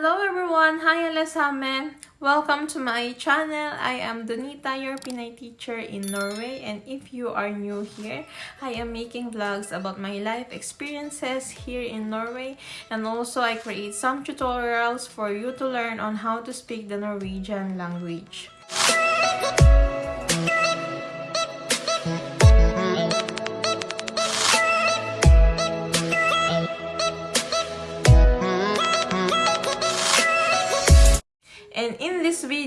Hello everyone! Hi allesamme! Welcome to my channel. I am Donita, your Pinay teacher in Norway. And if you are new here, I am making vlogs about my life experiences here in Norway. And also I create some tutorials for you to learn on how to speak the Norwegian language.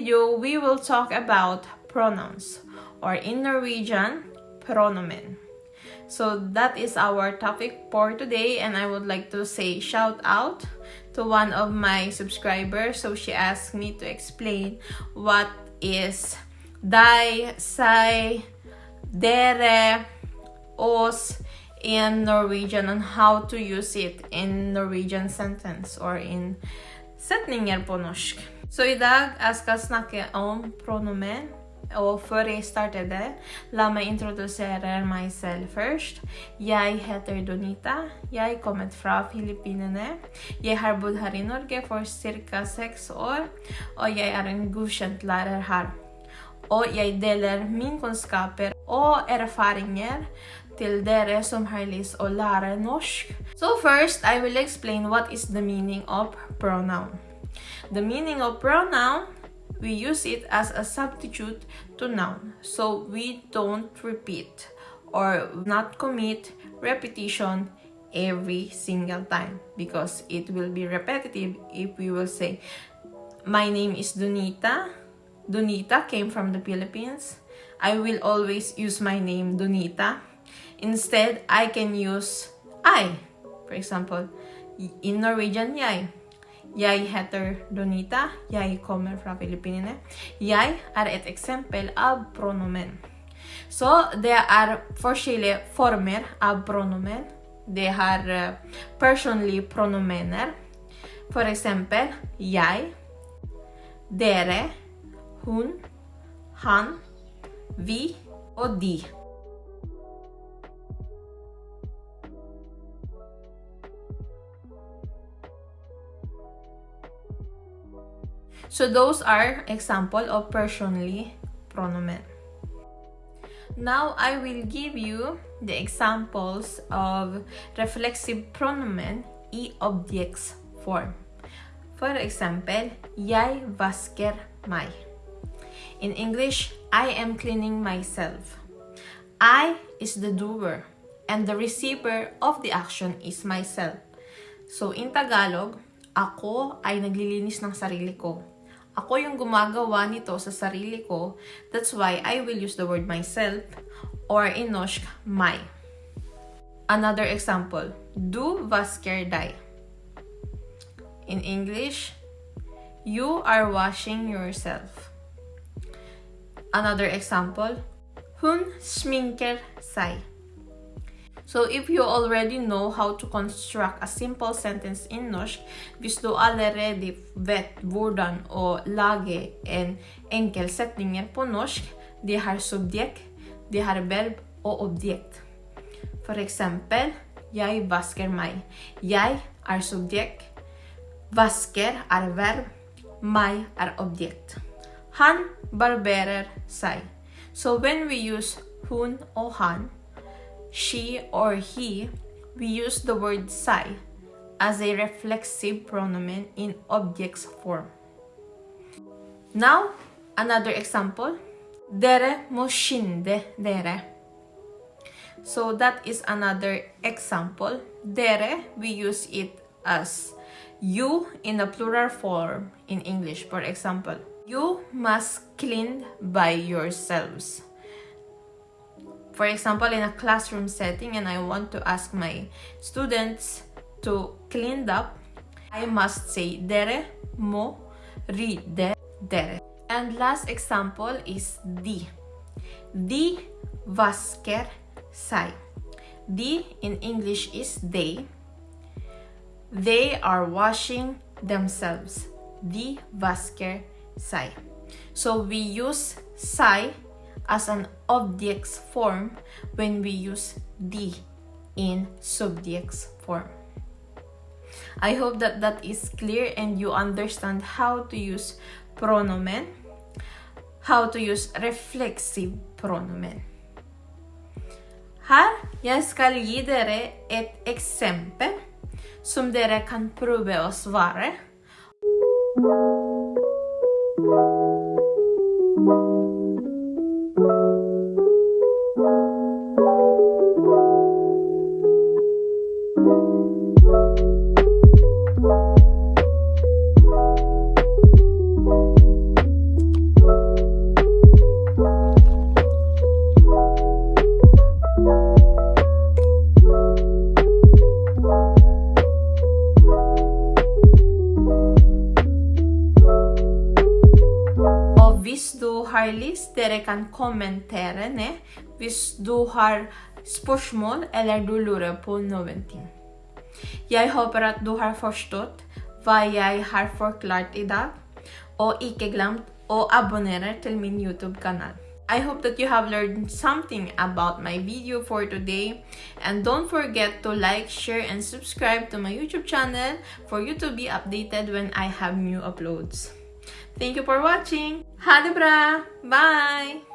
Video, we will talk about pronouns or in Norwegian, pronomen. So that is our topic for today and I would like to say shout out to one of my subscribers. So she asked me to explain what is deg, seg, dere, oss in Norwegian and how to use it in Norwegian sentence or in setninger på norsk. Så i dag jeg skal snakke om pronomen. Og før jeg starter det, la meg introdusere meg selv først. Jeg heter Donita. Jeg er kommet fra Filippinene. Jeg har bodd her i Norge for ca. seks år, og jeg er en godkjent lærer her. Og jeg deler mine kunnskaper og erfaringer til dere som har lyst å lære norsk. So first, I will explain what is the meaning of pronoun. The meaning of pronoun, we use it as a substitute to noun. So we don't repeat or not commit repetition every single time because it will be repetitive if we will say my name is Donita. Donita came from the Philippines. I will always use my name Donita. Instead, I can use I. For example, in Norwegian, jeg. Jeg heter Donita. Jeg kommer fra Filippinene. Jeg er et eksempel av pronomen. Så det er forskjellige former av pronomen. Det har uh, personlige pronomener. For eksempel jeg, dere, hun, han, vi og de. So those are example of personally pronomen. Now I will give you the examples of reflexive pronomen i objects form. For example, jeg vasker meg. In English, I am cleaning myself. I is the doer and the receiver of the action is myself. So in Tagalog, ako ay naglilinis ng sarili ko. Ako yung gumagawa nito sa sarili ko. That's why I will use the word myself or in norsk, my. Another example, du vasker deg. In English, you are washing yourself. Another example, hun sminker seg. So if you already know how to construct a simple sentence in norsk, hvis du allerede vet hvordan å lage en enkel setninger på norsk, de har subjekt, de har verb og objekt. For eksempel, jeg vasker meg. Jeg er subjekt, vasker er verb, meg er objekt. Han barberer seg. So when we use hun or han, she, or he, we use the word seg as a reflexive pronomen in objects form. Now, another example. Dere må skynde dere. So that is another example. Dere, we use it as you in a plural form in English. For example, you must clean by yourselves for example, in a classroom setting and I want to ask my students to clean up, I must say dere mo rydde dere. And last example is di. Di vasker seg. Di in English is they. They are washing themselves. Di vasker seg. So we use seg as an object's form when we use the in subject's form. I hope that that is clear and you understand how to use pronomen, how to use reflexive pronomen. Her jeg skal gi dere et eksempel som dere kan prøve å svare. Du har lyst, dere kan kommentere ned hvis du har spørsmål eller du lurer på noen ting. Jeg håper at du har forstått hva jeg har forklart i dag, og ikke glemt å abonnere til min YouTube-kanal. I hope that you have learned something about my video for today and don't forget to like, share and subscribe to my YouTube channel for you to be updated when I have new uploads. Thank you for watching. Ha det bra! Bye!